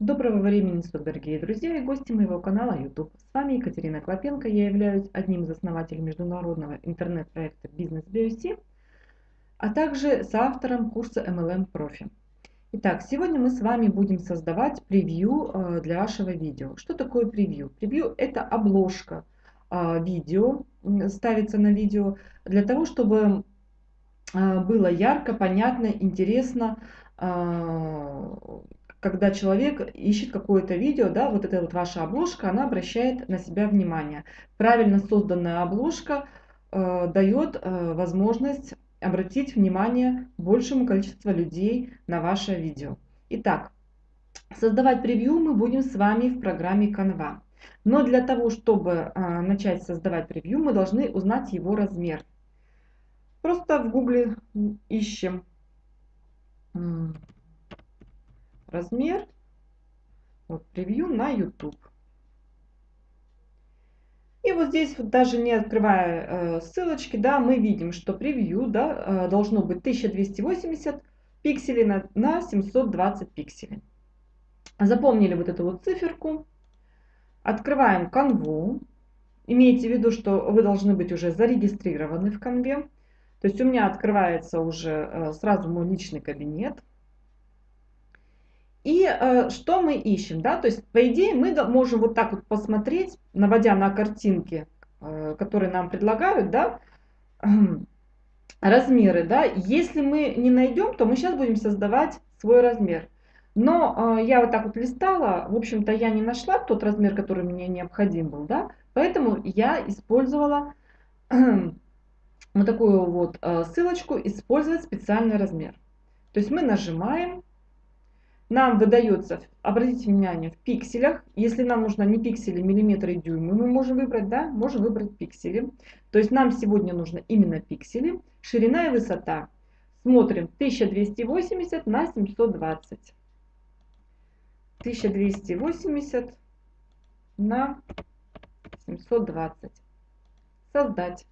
Доброго времени суток, дорогие друзья и гости моего канала YouTube. С вами Екатерина Клопенко. Я являюсь одним из основателей международного интернет-проекта Business BioC, а также соавтором курса MLM Profi. Итак, сегодня мы с вами будем создавать превью э, для вашего видео. Что такое превью? Превью это обложка э, видео, ставится на видео для того, чтобы э, было ярко, понятно, интересно, когда человек ищет какое-то видео, да, вот эта вот ваша обложка, она обращает на себя внимание. Правильно созданная обложка э, дает э, возможность обратить внимание большему количеству людей на ваше видео. Итак, создавать превью мы будем с вами в программе Canva. Но для того, чтобы э, начать создавать превью, мы должны узнать его размер. Просто в гугле ищем размер, вот превью на YouTube. И вот здесь, вот даже не открывая э, ссылочки, да, мы видим, что превью да, э, должно быть 1280 пикселей на, на 720 пикселей. Запомнили вот эту вот циферку. Открываем канву. Имейте в виду, что вы должны быть уже зарегистрированы в канве. То есть у меня открывается уже э, сразу мой личный кабинет. И э, что мы ищем? Да? То есть, по идее, мы можем вот так вот посмотреть, наводя на картинки, э, которые нам предлагают, да, размеры. Да? Если мы не найдем, то мы сейчас будем создавать свой размер. Но э, я вот так вот листала, в общем-то, я не нашла тот размер, который мне необходим был, да, поэтому я использовала вот такую вот э, ссылочку «Использовать специальный размер». То есть мы нажимаем, нам выдается, обратите внимание, в пикселях. Если нам нужно не пиксели, миллиметры и дюймы, мы можем выбрать, да, можем выбрать пиксели. То есть нам сегодня нужно именно пиксели. Ширина и высота. Смотрим 1280 на 720. 1280 на 720. Создать.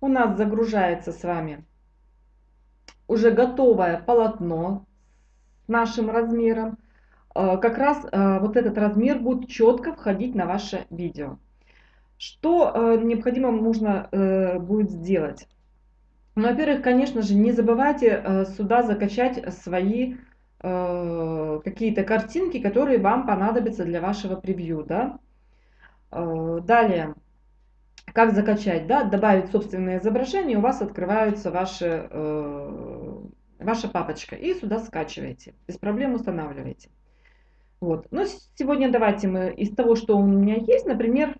У нас загружается с вами уже готовое полотно с нашим размером, э, как раз э, вот этот размер будет четко входить на ваше видео. Что э, необходимо нужно будет сделать? Ну, во-первых, конечно же, не забывайте сюда закачать свои какие-то картинки, которые вам понадобятся для вашего превью. Да? Далее, как закачать, да, добавить собственное изображение, у вас открывается ваши, ваша папочка. И сюда скачиваете, без проблем устанавливаете. Вот. Но сегодня давайте мы из того, что у меня есть, например,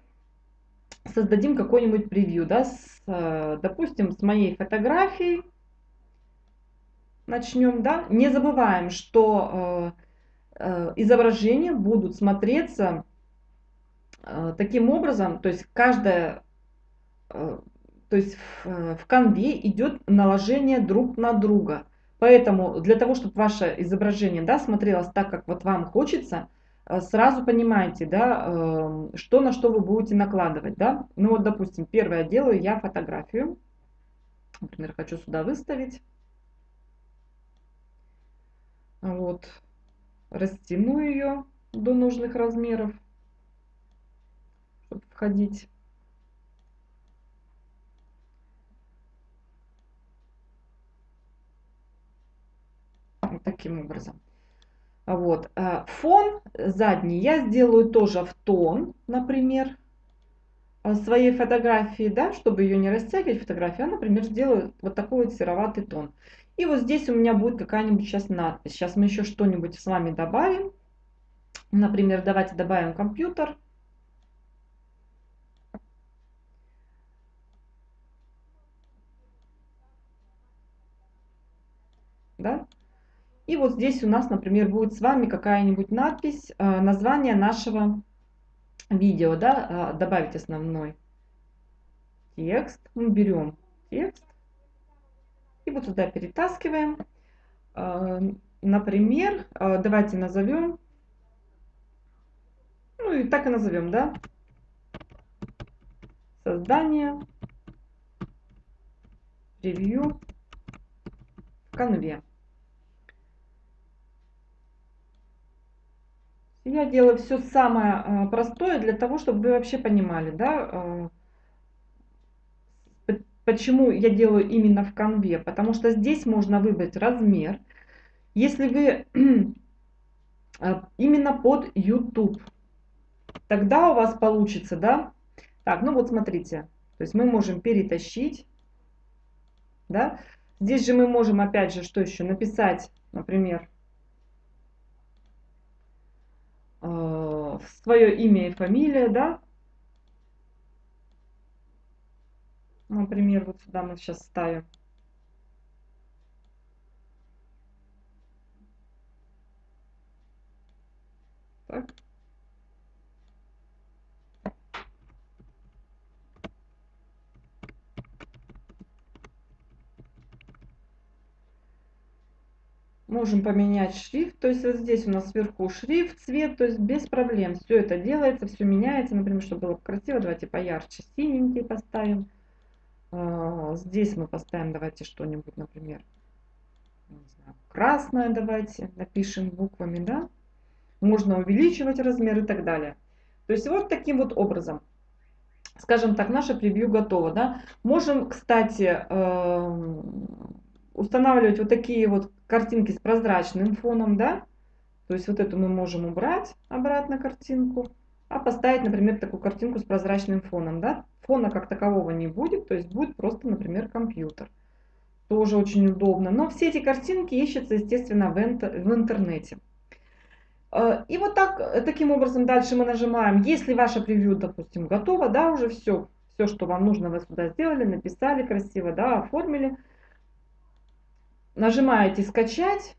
создадим какой-нибудь превью, да, с, э, допустим, с моей фотографией. Начнем, да. Не забываем, что э, э, изображения будут смотреться э, таким образом, то есть каждая Э, то есть в, э, в конве идет наложение друг на друга. Поэтому для того, чтобы ваше изображение да, смотрелось так, как вот вам хочется, э, сразу понимаете, да, что на что вы будете накладывать. Да? Ну вот, допустим, первое делаю я фотографию. Например, хочу сюда выставить. Вот. Растяну ее до нужных размеров, чтобы входить. Таким образом. Вот. А фон задний я сделаю тоже в тон, например, своей фотографии, да, чтобы ее не растягивать фотографию, а, например, сделаю вот такой вот сероватый тон. И вот здесь у меня будет какая-нибудь сейчас надпись. Сейчас мы еще что-нибудь с вами добавим. Например, давайте добавим компьютер. Да? И вот здесь у нас, например, будет с вами какая-нибудь надпись, э, название нашего видео, да, э, добавить основной текст. Мы берем текст и вот сюда перетаскиваем. Э, например, давайте назовем, ну и так и назовем, да, создание превью в конве. Я делаю все самое простое для того, чтобы вы вообще понимали, да, почему я делаю именно в конве. Потому что здесь можно выбрать размер. Если вы именно под YouTube, тогда у вас получится, да, так, ну вот смотрите, то есть мы можем перетащить, да, здесь же мы можем опять же, что еще, написать, например, э, свое имя и фамилия, да, например, вот сюда мы сейчас ставим. Так. Можем поменять шрифт, то есть вот здесь у нас сверху шрифт, цвет, то есть без проблем. Все это делается, все меняется. Например, чтобы было красиво, давайте поярче синенький поставим. А, здесь мы поставим, давайте что-нибудь, например, красное давайте, напишем буквами, да. Можно увеличивать размер и так далее. То есть вот таким вот образом. Скажем так, наше превью готово, да. Можем, кстати, эм, устанавливать вот такие вот картинки с прозрачным фоном, да, то есть вот эту мы можем убрать обратно картинку, а поставить, например, такую картинку с прозрачным фоном, да, фона как такового не будет, то есть будет просто, например, компьютер. Тоже очень удобно. Но все эти картинки ищутся, естественно, в, в интернете. Э, и вот так, таким образом дальше мы нажимаем, если ваше превью, допустим, готово, да, уже все, все, что вам нужно, вы сюда сделали, написали красиво, да, оформили нажимаете скачать.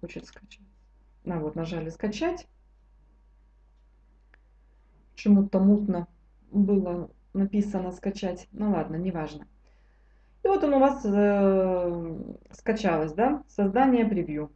Хочет скачать. На, вот нажали скачать почему-то мутно было написано скачать. Ну ладно, неважно. И вот он у вас э, скачалось, да, создание превью.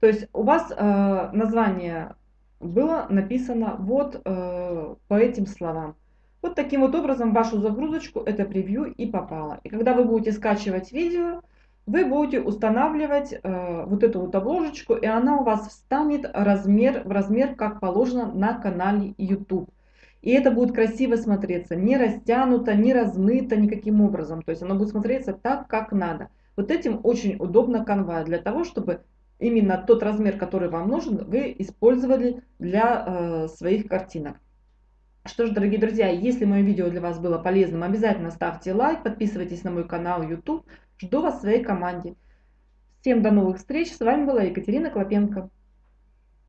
То есть у вас э, название было написано вот э, по этим словам. Вот таким вот образом вашу загрузочку это превью и попало. И когда вы будете скачивать видео, вы будете устанавливать э, вот эту вот обложечку, и она у вас встанет размер, в размер, как положено на канале YouTube. И это будет красиво смотреться, не растянуто, не размыто никаким образом. То есть оно будет смотреться так, как надо. Вот этим очень удобно канва, для того, чтобы именно тот размер, который вам нужен, вы использовали для э, своих картинок. Что ж, дорогие друзья, если мое видео для вас было полезным, обязательно ставьте лайк, подписывайтесь на мой канал YouTube. Жду вас в своей команде. Всем до новых встреч. С вами была Екатерина Клопенко.